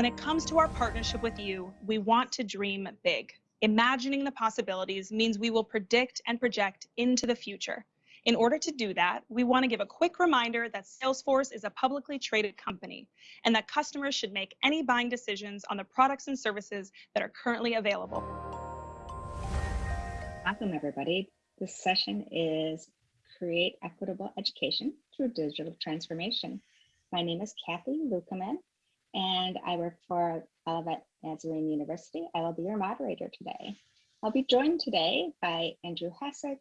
When it comes to our partnership with you, we want to dream big. Imagining the possibilities means we will predict and project into the future. In order to do that, we want to give a quick reminder that Salesforce is a publicly traded company and that customers should make any buying decisions on the products and services that are currently available. Welcome, everybody. This session is Create Equitable Education Through Digital Transformation. My name is Kathy Lukeman, and I work for Olivet Nazarene University. I will be your moderator today. I'll be joined today by Andrew Hassick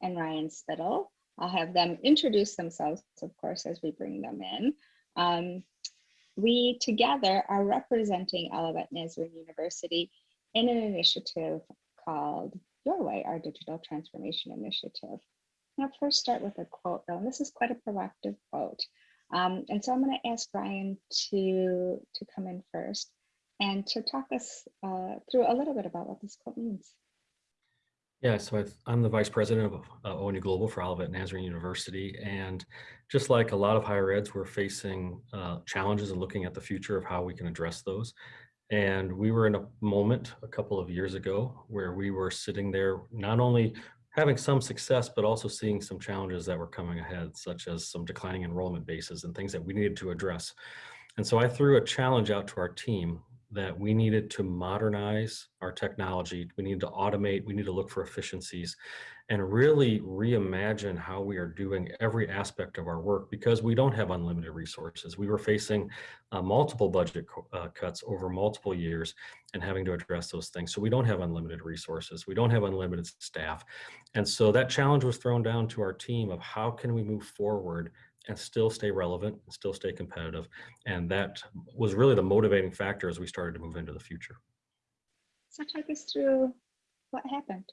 and Ryan Spittle. I'll have them introduce themselves, of course, as we bring them in. Um, we together are representing Olivet Nazarene University in an initiative called Your Way, our Digital Transformation Initiative. I'll first start with a quote though, and this is quite a provocative quote. Um, and so I'm going to ask Ryan to, to come in first and to talk us uh, through a little bit about what this quote means. Yeah, so i am the vice president of uh, ONU Global for Olivet Nazarene University. And just like a lot of higher eds, we're facing uh, challenges and looking at the future of how we can address those. And we were in a moment a couple of years ago where we were sitting there not only having some success, but also seeing some challenges that were coming ahead, such as some declining enrollment bases and things that we needed to address. And so I threw a challenge out to our team that we needed to modernize our technology. We need to automate, we need to look for efficiencies and really reimagine how we are doing every aspect of our work because we don't have unlimited resources. We were facing uh, multiple budget uh, cuts over multiple years and having to address those things. So we don't have unlimited resources. We don't have unlimited staff. And so that challenge was thrown down to our team of how can we move forward and still stay relevant, and still stay competitive. And that was really the motivating factor as we started to move into the future. So take us through what happened.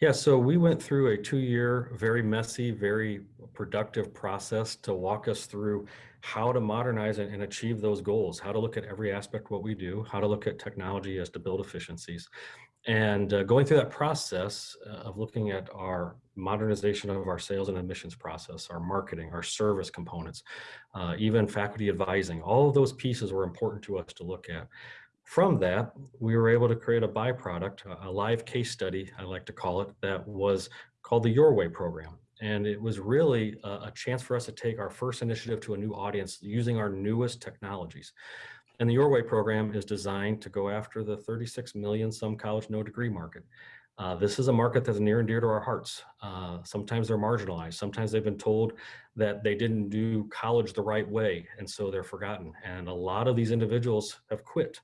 Yeah, so we went through a two-year, very messy, very productive process to walk us through how to modernize and achieve those goals, how to look at every aspect of what we do, how to look at technology as to build efficiencies. And uh, going through that process uh, of looking at our modernization of our sales and admissions process, our marketing, our service components, uh, even faculty advising, all of those pieces were important to us to look at. From that, we were able to create a byproduct, a live case study, I like to call it, that was called the Your Way program. And it was really a, a chance for us to take our first initiative to a new audience using our newest technologies. And the Your Way program is designed to go after the 36 million some college no degree market. Uh, this is a market that's near and dear to our hearts. Uh, sometimes they're marginalized. Sometimes they've been told that they didn't do college the right way, and so they're forgotten. And a lot of these individuals have quit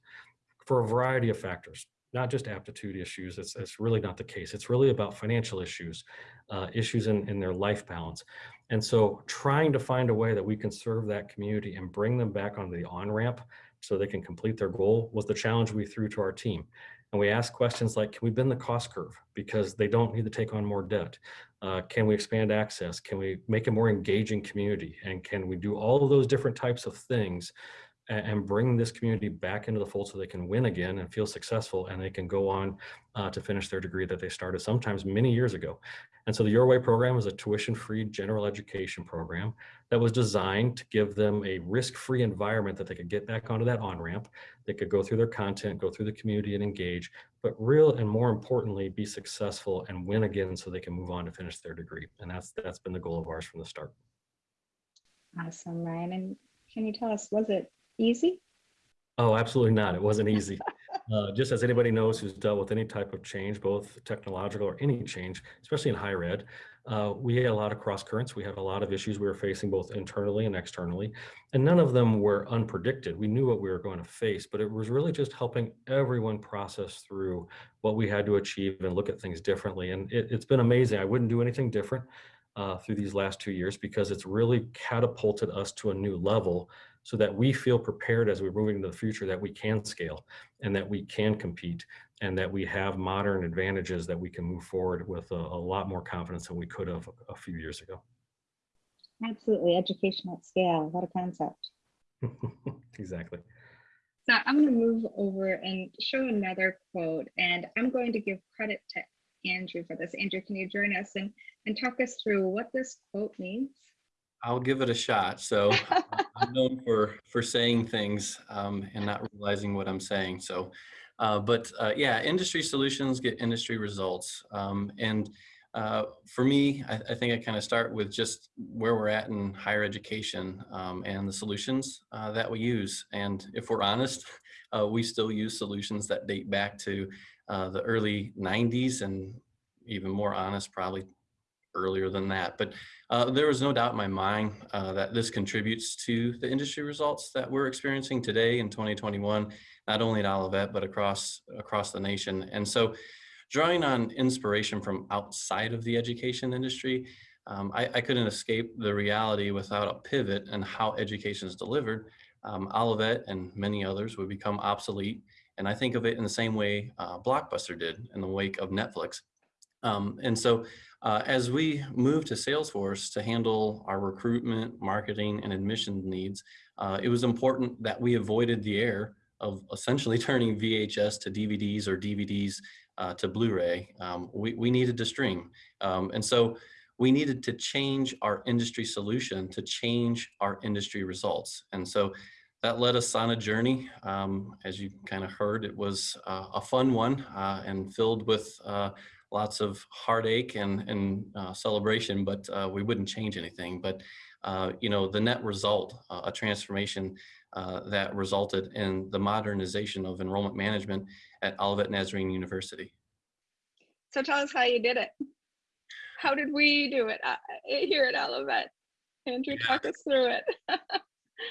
for a variety of factors, not just aptitude issues. It's, it's really not the case. It's really about financial issues, uh, issues in, in their life balance. And so trying to find a way that we can serve that community and bring them back on the on-ramp so they can complete their goal was the challenge we threw to our team. And we asked questions like, can we bend the cost curve? Because they don't need to take on more debt. Uh, can we expand access? Can we make a more engaging community? And can we do all of those different types of things and bring this community back into the fold so they can win again and feel successful and they can go on uh, to finish their degree that they started sometimes many years ago. And so the Your Way program is a tuition-free general education program that was designed to give them a risk-free environment that they could get back onto that on-ramp. They could go through their content, go through the community and engage, but real and more importantly, be successful and win again so they can move on to finish their degree. And that's that's been the goal of ours from the start. Awesome, Ryan. And can you tell us, was it easy? Oh, absolutely not. It wasn't easy. Uh, just as anybody knows who's dealt with any type of change, both technological or any change, especially in higher ed, uh, we had a lot of cross currents. We had a lot of issues we were facing both internally and externally, and none of them were unpredicted. We knew what we were going to face, but it was really just helping everyone process through what we had to achieve and look at things differently. And it, has been amazing. I wouldn't do anything different uh, through these last two years because it's really catapulted us to a new level so that we feel prepared as we're moving into the future that we can scale and that we can compete and that we have modern advantages that we can move forward with a, a lot more confidence than we could have a, a few years ago. Absolutely, education at scale, what a concept. exactly. So I'm going to move over and show another quote, and I'm going to give credit to Andrew for this. Andrew, can you join us and, and talk us through what this quote means? I'll give it a shot. So I'm known for for saying things um, and not realizing what I'm saying. So, uh, but uh, yeah, industry solutions get industry results. Um, and uh, for me, I, I think I kind of start with just where we're at in higher education um, and the solutions uh, that we use. And if we're honest, uh, we still use solutions that date back to uh, the early 90s and even more honest, probably earlier than that. But uh, there was no doubt in my mind uh, that this contributes to the industry results that we're experiencing today in 2021, not only at Olivet, but across, across the nation. And so drawing on inspiration from outside of the education industry, um, I, I, couldn't escape the reality without a pivot in how education is delivered. Um, Olivet and many others would become obsolete. And I think of it in the same way uh, Blockbuster did in the wake of Netflix. Um, and so uh, as we move to Salesforce to handle our recruitment, marketing, and admission needs, uh, it was important that we avoided the error of essentially turning VHS to DVDs or DVDs uh, to Blu-ray. Um, we, we needed to stream. Um, and so we needed to change our industry solution to change our industry results. And so that led us on a journey. Um, as you kind of heard, it was uh, a fun one uh, and filled with uh, lots of heartache and, and uh, celebration, but uh, we wouldn't change anything. But, uh, you know, the net result, uh, a transformation uh, that resulted in the modernization of enrollment management at Olivet Nazarene University. So tell us how you did it. How did we do it uh, here at Olivet? Andrew, talk us through it.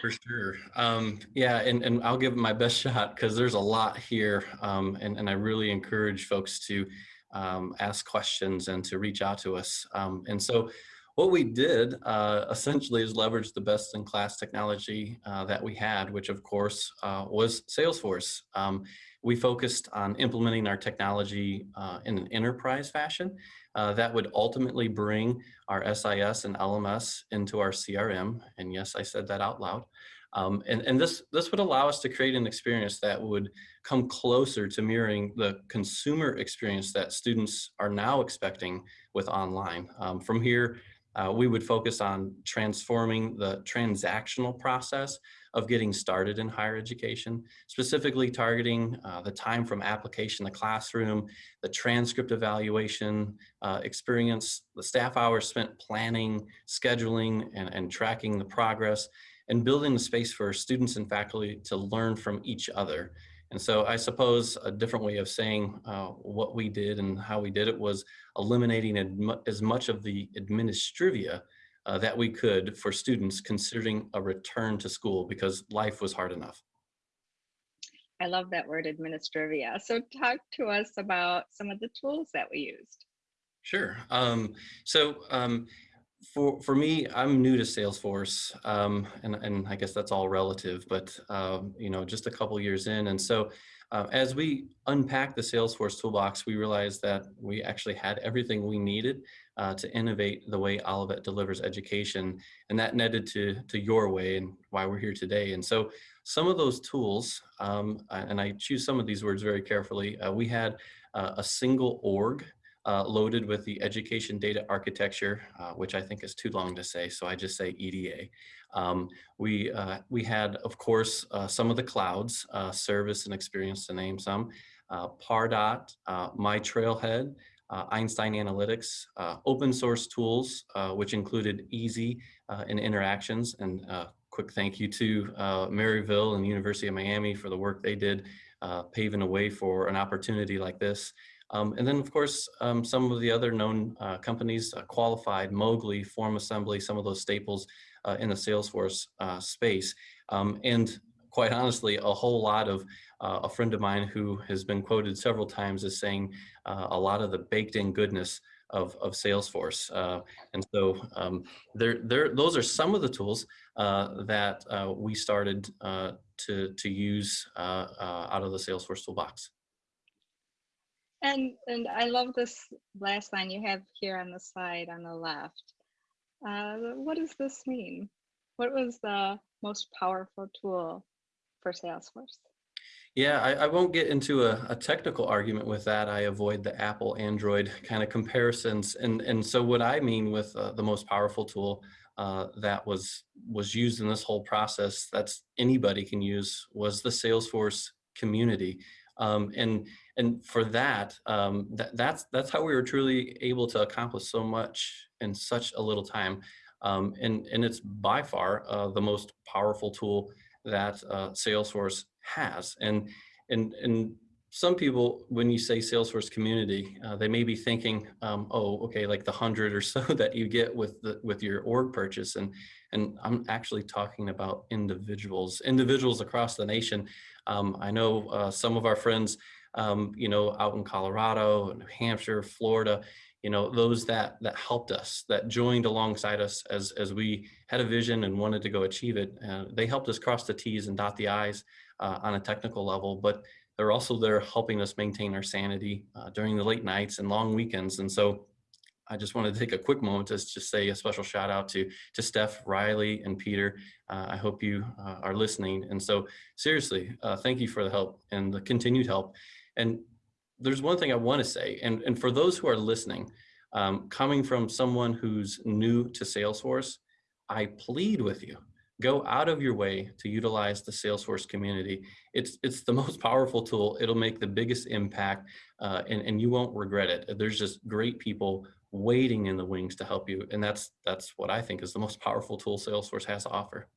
For sure. Um, yeah, and, and I'll give my best shot because there's a lot here. Um, and, and I really encourage folks to um, ask questions and to reach out to us. Um, and so what we did uh, essentially is leverage the best in class technology uh, that we had, which of course uh, was Salesforce. Um, we focused on implementing our technology uh, in an enterprise fashion uh, that would ultimately bring our SIS and LMS into our CRM. And yes, I said that out loud. Um, and and this, this would allow us to create an experience that would come closer to mirroring the consumer experience that students are now expecting with online. Um, from here, uh, we would focus on transforming the transactional process of getting started in higher education, specifically targeting uh, the time from application to classroom, the transcript evaluation uh, experience, the staff hours spent planning, scheduling, and, and tracking the progress, and building the space for students and faculty to learn from each other. And so I suppose a different way of saying uh, what we did and how we did it was eliminating as much of the administrivia uh, that we could for students considering a return to school because life was hard enough. I love that word administrivia. So talk to us about some of the tools that we used. Sure. Um, so um, for for me, I'm new to Salesforce, um, and and I guess that's all relative. But um, you know, just a couple years in, and so uh, as we unpack the Salesforce toolbox, we realized that we actually had everything we needed uh, to innovate the way Olivet delivers education, and that netted to to your way and why we're here today. And so some of those tools, um, and I choose some of these words very carefully. Uh, we had uh, a single org uh, loaded with the education data architecture, uh, which I think is too long to say, so I just say EDA. Um, we, uh, we had, of course, uh, some of the clouds, uh, service and experience to name some, uh, Pardot, My Trailhead, Einstein Analytics, open source tools, which included Easy and interactions, and quick thank you to Maryville and University of Miami for the work they did paving a way for an opportunity like this. Um, and then, of course, um, some of the other known uh, companies, uh, Qualified, Mogli, Form Assembly, some of those staples uh, in the Salesforce uh, space. Um, and quite honestly, a whole lot of uh, a friend of mine who has been quoted several times as saying uh, a lot of the baked in goodness of, of Salesforce. and so um, there, there, those are some of the tools that we started to, to use out of the Salesforce toolbox. And and I love this last line you have here on the slide on the left. Uh, what does this mean? What was the most powerful tool for Salesforce? Yeah, I, I won't get into a, a, technical argument with that. I avoid the Apple Android kind of comparisons. And, and so what I mean with uh, the most powerful tool uh, that was was used in this whole process that's anybody can use was the Salesforce community. Um, and and for that, um, that that's that's how we were truly able to accomplish so much in such a little time. Um, and and it's by far uh, the most powerful tool that uh, Salesforce has. And and and some people, when you say Salesforce community, uh, they may be thinking, um, oh, okay, like the hundred or so that you get with the with your org purchase. And and I'm actually talking about individuals, individuals across the nation. Um, I know uh, some of our friends, um, you know, out in Colorado, New Hampshire, Florida, you know, those that that helped us, that joined alongside us as as we had a vision and wanted to go achieve it. Uh, they helped us cross the T's and dot the I's uh, on a technical level, but they're also there helping us maintain our sanity uh, during the late nights and long weekends. And so I just wanted to take a quick moment to just say a special shout out to, to Steph, Riley, and Peter. Uh, I hope you uh, are listening. And so seriously, uh, thank you for the help and the continued help. And there's one thing I want to say, and, and for those who are listening, um, coming from someone who's new to Salesforce, I plead with you, go out of your way to utilize the Salesforce community. It's, it's the most powerful tool. It'll make the biggest impact uh, and, and you won't regret it. There's just great people waiting in the wings to help you. And that's, that's what I think is the most powerful tool Salesforce has to offer.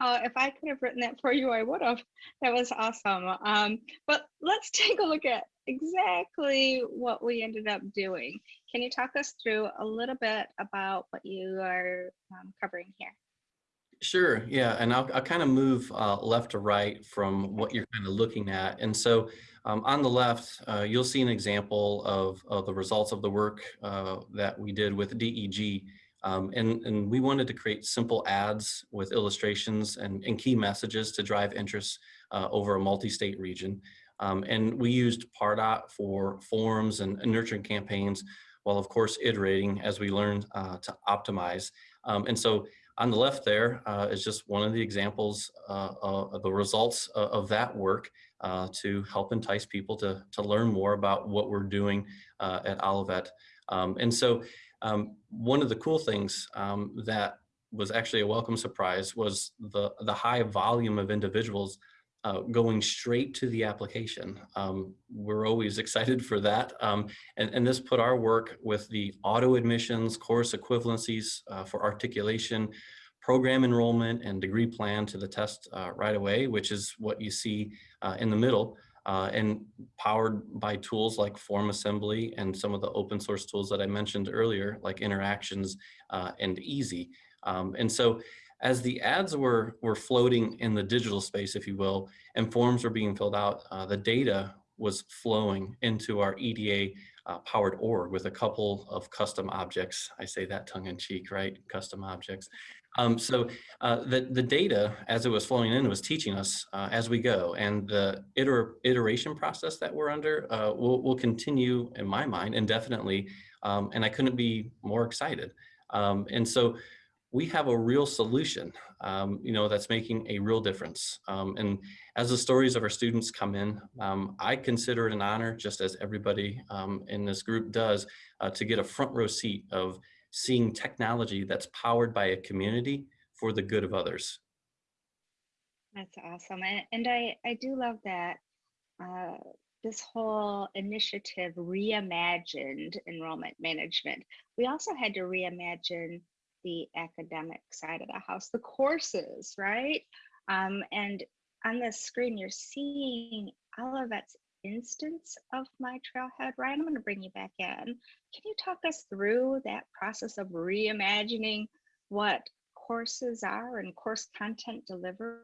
Oh, if I could have written that for you, I would have. That was awesome. Um, but let's take a look at exactly what we ended up doing. Can you talk us through a little bit about what you are um, covering here? Sure, yeah, and I'll, I'll kind of move uh, left to right from what you're kind of looking at. And so um, on the left, uh, you'll see an example of, of the results of the work uh, that we did with DEG. Um, and, and we wanted to create simple ads with illustrations and, and key messages to drive interest uh, over a multi-state region. Um, and we used Pardot for forms and, and, nurturing campaigns, while of course iterating as we learned uh, to optimize. Um, and so on the left there uh, is just one of the examples uh, of the results of that work uh, to help entice people to, to learn more about what we're doing uh, at Olivet. Um, and so um, one of the cool things um, that was actually a welcome surprise was the, the high volume of individuals uh, going straight to the application. Um, we're always excited for that. Um, and, and this put our work with the auto admissions, course equivalencies uh, for articulation, program enrollment and degree plan to the test uh, right away, which is what you see uh, in the middle. Uh, and powered by tools like form assembly and some of the open source tools that I mentioned earlier, like interactions uh, and easy. Um, and so as the ads were, were floating in the digital space, if you will, and forms were being filled out, uh, the data was flowing into our EDA uh, powered org with a couple of custom objects. I say that tongue in cheek, right? Custom objects. Um, so uh, the, the data as it was flowing in was teaching us uh, as we go and the iter iteration process that we're under uh, will, will continue in my mind indefinitely um, and I couldn't be more excited. Um, and so we have a real solution, um, you know, that's making a real difference. Um, and as the stories of our students come in, um, I consider it an honor, just as everybody in this group does, uh, to get a front row seat of seeing technology that's powered by a community for the good of others. That's awesome. And, and I, I do love that uh, this whole initiative reimagined enrollment management. We also had to reimagine the academic side of the house, the courses, right? Um, and on the screen, you're seeing Olivet's instance of my trailhead, Ryan. I'm going to bring you back in. Can you talk us through that process of reimagining what courses are and course content delivered?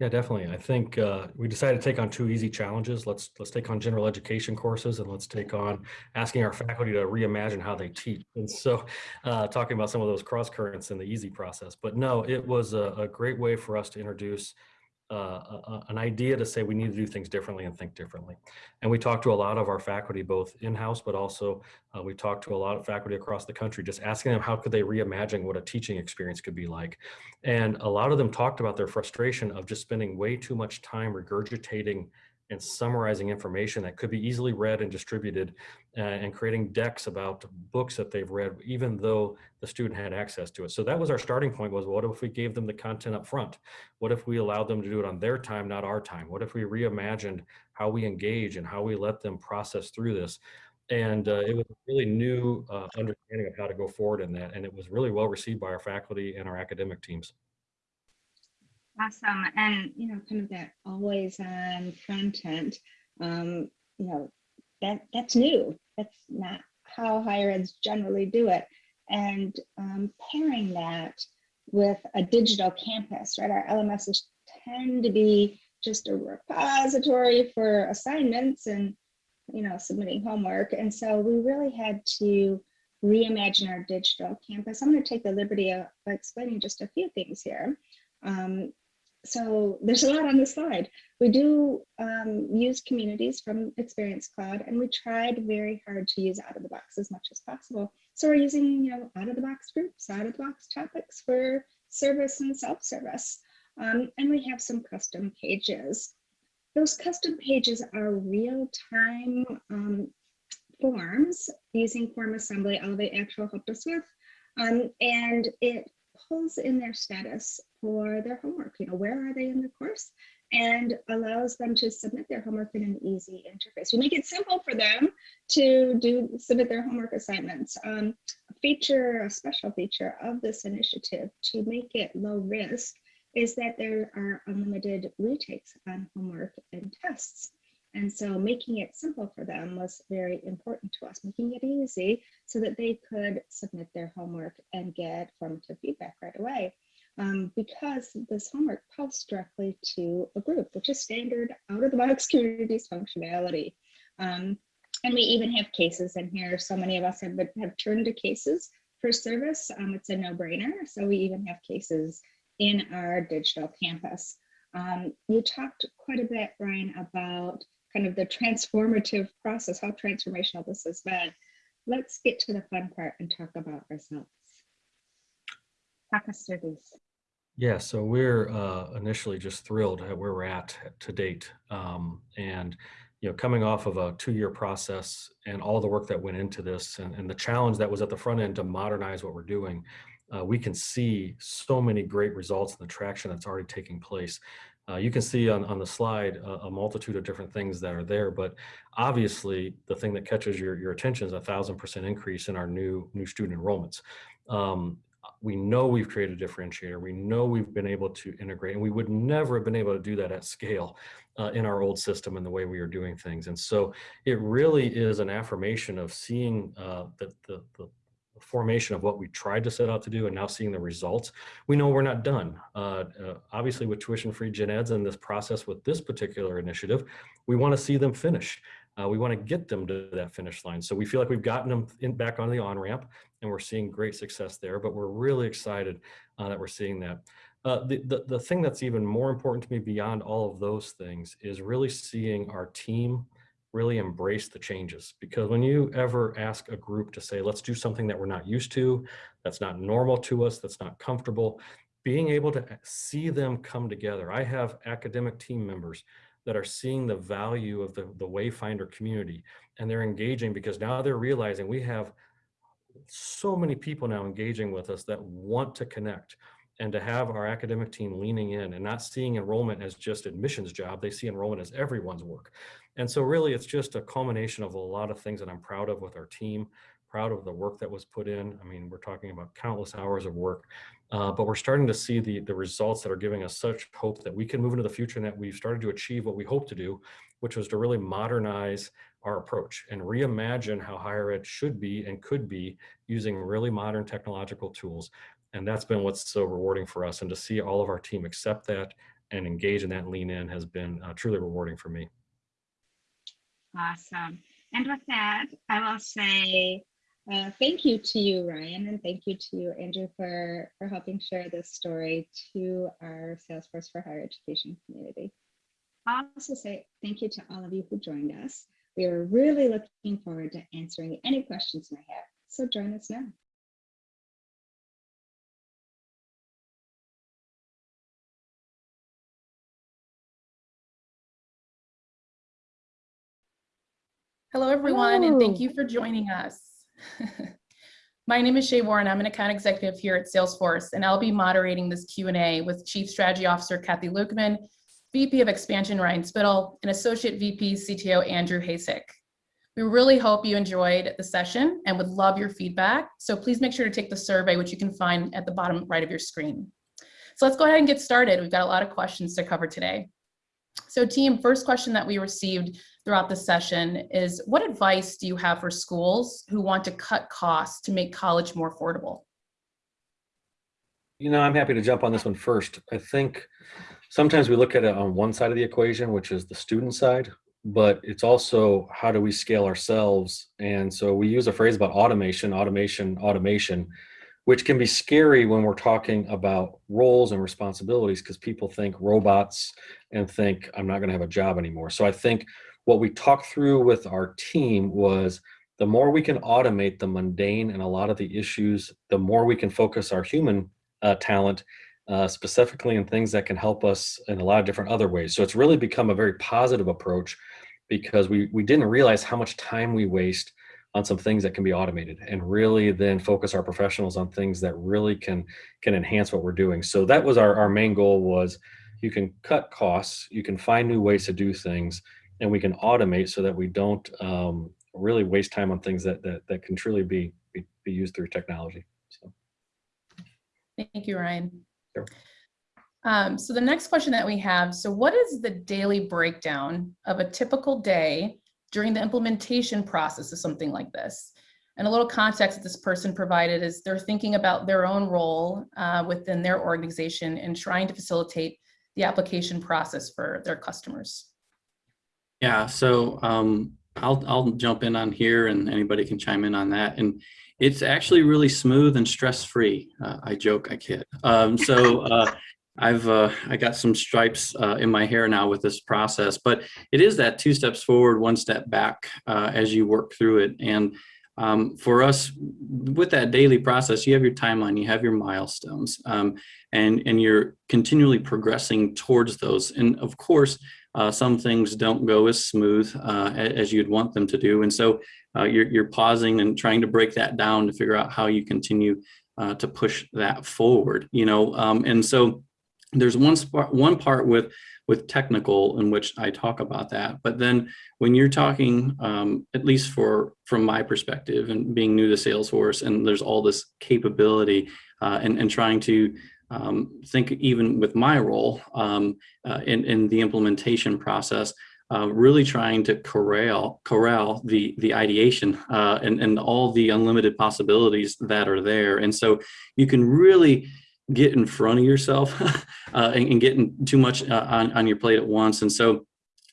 Yeah, definitely. I think uh, we decided to take on two easy challenges. Let's let's take on general education courses and let's take on asking our faculty to reimagine how they teach. And so uh, talking about some of those cross currents in the easy process. But no, it was a, a great way for us to introduce an idea to say we need to do things differently and think differently. And we talked to a lot of our faculty, both in-house, but also uh, we talked to a lot of faculty across the country, just asking them how could they reimagine what a teaching experience could be like. And a lot of them talked about their frustration of just spending way too much time regurgitating and summarizing information that could be easily read and distributed uh, and creating decks about books that they've read, even though the student had access to it. So that was our starting point was what if we gave them the content up front? What if we allowed them to do it on their time, not our time? What if we reimagined how we engage and how we let them process through this? And uh, it was a really new uh, understanding of how to go forward in that. And it was really well received by our faculty and our academic teams. Awesome. And, you know, kind of that always on content, um, you know, that that's new. That's not how higher eds generally do it. And um, pairing that with a digital campus, right? Our LMSs tend to be just a repository for assignments and, you know, submitting homework. And so we really had to reimagine our digital campus. I'm going to take the liberty of explaining just a few things here. Um, so there's a lot on the slide. We do um, use communities from Experience Cloud, and we tried very hard to use out of the box as much as possible. So we're using, you know, out of the box groups, out of the box topics for service and self-service. Um, and we have some custom pages. Those custom pages are real-time um, forms using form assembly, all Elevate Actual helped us with. Um, and it pulls in their status for their homework. You know, where are they in the course? And allows them to submit their homework in an easy interface. We make it simple for them to do submit their homework assignments. Um, a feature, a special feature of this initiative to make it low risk is that there are unlimited retakes on homework and tests. And so making it simple for them was very important to us, making it easy so that they could submit their homework and get formative feedback right away. Um, because this homework posts directly to a group, which is standard out of the box communities functionality. Um, and we even have cases in here. So many of us have, been, have turned to cases for service. Um, it's a no brainer. So we even have cases in our digital campus. Um, you talked quite a bit, Ryan, about kind of the transformative process, how transformational this has been. Let's get to the fun part and talk about results. Talk us through. Yeah, so we're uh, initially just thrilled at where we're at to date. Um, and, you know, coming off of a two-year process and all the work that went into this and, and the challenge that was at the front end to modernize what we're doing, uh, we can see so many great results and the traction that's already taking place. Uh, you can see on, on the slide a, a, multitude of different things that are there, but obviously the thing that catches your, your attention is a thousand percent increase in our new new student enrollments. Um, we know we've created a differentiator. We know we've been able to integrate and we would never have been able to do that at scale uh, in our old system and the way we are doing things. And so it really is an affirmation of seeing uh, that the, the, formation of what we tried to set out to do and now seeing the results, we know we're not done. Uh, uh, obviously with tuition-free gen eds and this process with this particular initiative, we want to see them finish. Uh, we want to get them to that finish line. So we feel like we've gotten them in, back on the on-ramp and we're seeing great success there, but we're really excited uh, that we're seeing that. Uh, the, the, the thing that's even more important to me beyond all of those things is really seeing our team really embrace the changes. Because when you ever ask a group to say let's do something that we're not used to that's not normal to us that's not comfortable being able to eh, see them come together. I have academic team members that are seeing the value of the, the wayfinder community and they're engaging because now they're realizing we have so many people now engaging with us that want to connect and to have our academic team leaning in and not seeing enrollment as just admissions job, they see enrollment as everyone's work. And so really it's just a culmination of a lot of things that I'm proud of with our team, proud of the work that was put in. I mean, we're talking about countless hours of work, uh, but we're starting to see the, the results that are giving us such hope that we can move into the future and that we've started to achieve what we hope to do, which was to really modernize our approach and reimagine how higher ed should be and could be using really modern technological tools and that's been what's so rewarding for us. And to see all of our team accept that and engage in that and lean in has been uh, truly rewarding for me. Awesome. And with that, I will say uh, thank you to you, Ryan, and thank you to you, Andrew, for, for helping share this story to our Salesforce for Higher Education community. I'll also say thank you to all of you who joined us. We are really looking forward to answering any questions you may have. So join us now. Hello, everyone, and thank you for joining us. My name is Shay Warren. I'm an account executive here at Salesforce, and I'll be moderating this Q&A with Chief Strategy Officer Kathy Lukeman, VP of Expansion Ryan Spittle, and Associate VP CTO Andrew Hasek. We really hope you enjoyed the session and would love your feedback. So please make sure to take the survey, which you can find at the bottom right of your screen. So let's go ahead and get started. We've got a lot of questions to cover today. So team, first question that we received throughout the session is what advice do you have for schools who want to cut costs to make college more affordable? You know, I'm happy to jump on this one first. I think sometimes we look at it on one side of the equation, which is the student side, but it's also how do we scale ourselves? And so we use a phrase about automation, automation, automation, which can be scary when we're talking about roles and responsibilities because people think robots and think I'm not going to have a job anymore. So I think what we talked through with our team was the more we can automate the mundane and a lot of the issues, the more we can focus our human uh, talent uh, specifically in things that can help us in a lot of different other ways. So it's really become a very positive approach because we we didn't realize how much time we waste on some things that can be automated and really then focus our professionals on things that really can can enhance what we're doing. So that was our, our main goal was you can cut costs, you can find new ways to do things, and we can automate so that we don't um, really waste time on things that, that, that can truly be, be, be used through technology. So. Thank you, Ryan. Sure. Um, so the next question that we have, so what is the daily breakdown of a typical day during the implementation process of something like this? And a little context that this person provided is they're thinking about their own role uh, within their organization and trying to facilitate the application process for their customers. Yeah, so um, I'll I'll jump in on here, and anybody can chime in on that. And it's actually really smooth and stress free. Uh, I joke, I kid. Um, so uh, I've uh, I got some stripes uh, in my hair now with this process, but it is that two steps forward, one step back uh, as you work through it. And um, for us, with that daily process, you have your timeline, you have your milestones, um, and and you're continually progressing towards those. And of course, uh, some things don't go as smooth uh, as you'd want them to do. And so uh, you're, you're pausing and trying to break that down to figure out how you continue uh, to push that forward, you know? Um, and so there's one, one part with, with technical in which I talk about that. But then when you're talking, um, at least for from my perspective and being new to Salesforce and there's all this capability uh, and, and trying to um, think even with my role um, uh, in, in the implementation process, uh, really trying to corral corral the the ideation uh, and and all the unlimited possibilities that are there, and so you can really get in front of yourself uh, and, and getting too much uh, on on your plate at once, and so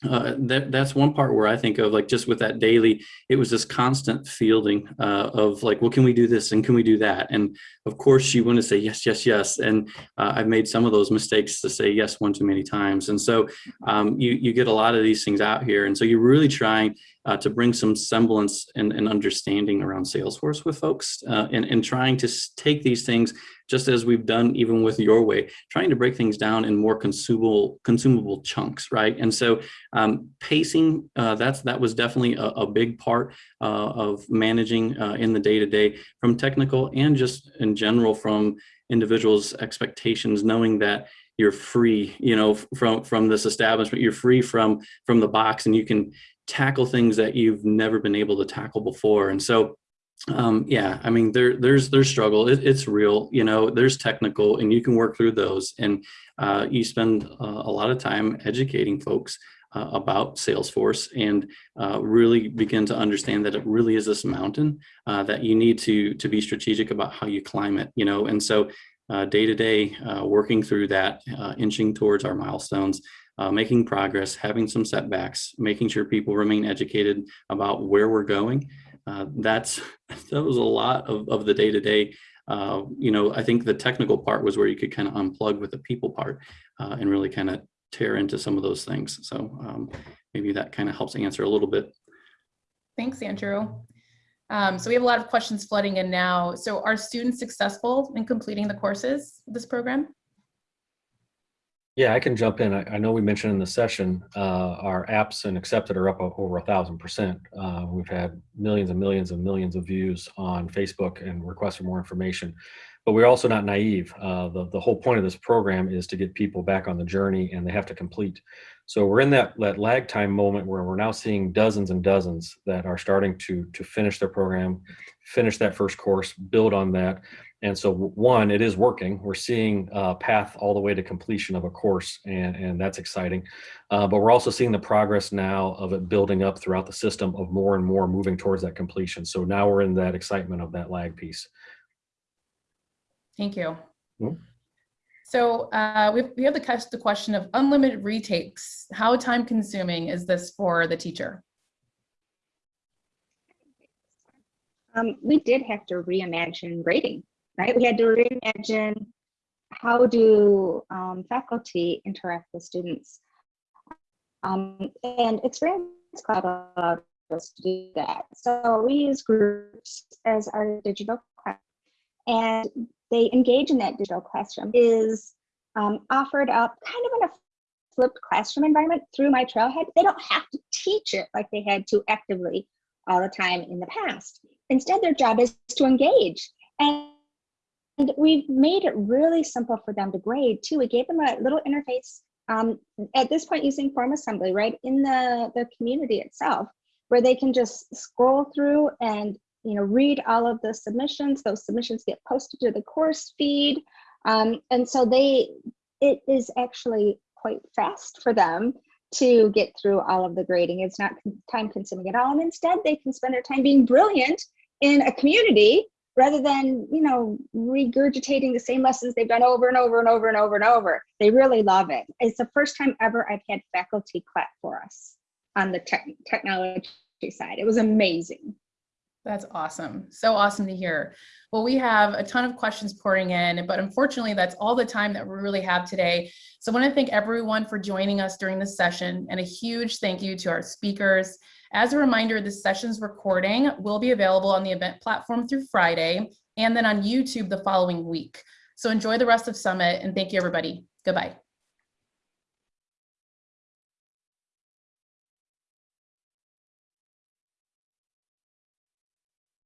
uh, that that's one part where I think of like just with that daily, it was this constant fielding uh, of like, well, can we do this and can we do that? And of course, you want to say yes, yes, yes. And uh, I've made some of those mistakes to say yes one too many times. And so um, you you get a lot of these things out here, and so you're really trying uh, to bring some semblance and, and, understanding around Salesforce with folks, uh, and and trying to take these things just as we've done even with your way, trying to break things down in more consumable consumable chunks, right? And so um, pacing, uh, that's that was definitely a, a big part uh, of managing uh, in the day-to-day -day from technical and just in general from individuals' expectations, knowing that you're free, you know, from from this establishment, you're free from from the box and you can tackle things that you've never been able to tackle before. And so um yeah i mean there there's there's struggle. It, it's real you know there's technical and you can work through those. And uh, you spend uh, a lot of time educating folks uh, about salesforce and uh, really begin to understand that it really is this mountain uh, that you need to to be strategic about how you climb it you know? And so uh, day to day working through that inching towards our milestones uh, making progress, having some setbacks, making sure people remain educated about where we're going. Uh, that's that was a lot of, of the day to day. Uh, you know, I think the technical part was where you could kind of unplug with the people part uh, and really kind of tear into some of those things. So um, maybe that kind of helps answer a little bit. Thanks, Andrew. Um, so we have a lot of questions flooding in now. So are students successful in completing the courses this program? Yeah, I can jump in. I, I know we mentioned in the session, uh, our apps and accepted are up over a thousand percent. Uh, we've had millions and millions and millions of views on Facebook and requests for more information. But we're also not naive. Uh, the, the whole point of this program is to get people back on the journey and they have to complete. So we're in that, that lag time moment where we're now seeing dozens and dozens that are starting to, to finish their program, finish that first course, build on that. And so one, it is working. We're seeing a path all the way to completion of a course and, and that's exciting. Uh, but we're also seeing the progress now of it building up throughout the system of more and more moving towards that completion. So now we're in that excitement of that lag piece. Thank you. Mhm. So uh, we, we have the, the question of unlimited retakes. How time consuming is this for the teacher? Um, we did have to reimagine grading, right? We had to reimagine how do um, faculty interact with students. Um, and Experience Cloud allowed us to do that. So we use groups as our digital class, and they engage in that digital classroom is um, offered up kind of in a flipped classroom environment through my trailhead. They don't have to teach it like they had to actively all the time in the past. Instead, their job is to engage. And and we've made it really simple for them to grade too. We gave them a little interface um, at this point using form assembly, right in the, the community itself, where they can just scroll through and you know read all of the submissions. Those submissions get posted to the course feed. Um, and so they it is actually quite fast for them to get through all of the grading. It's not time consuming at all. And instead they can spend their time being brilliant in a community rather than, you know, regurgitating the same lessons they've done over and over and over and over and over. They really love it. It's the first time ever I've had faculty clap for us on the tech technology side. It was amazing. That's awesome. So awesome to hear. Well, we have a ton of questions pouring in, but unfortunately, that's all the time that we really have today. So I want to thank everyone for joining us during this session and a huge thank you to our speakers. As a reminder, this session's recording will be available on the event platform through Friday and then on YouTube the following week. So enjoy the rest of Summit and thank you, everybody. Goodbye.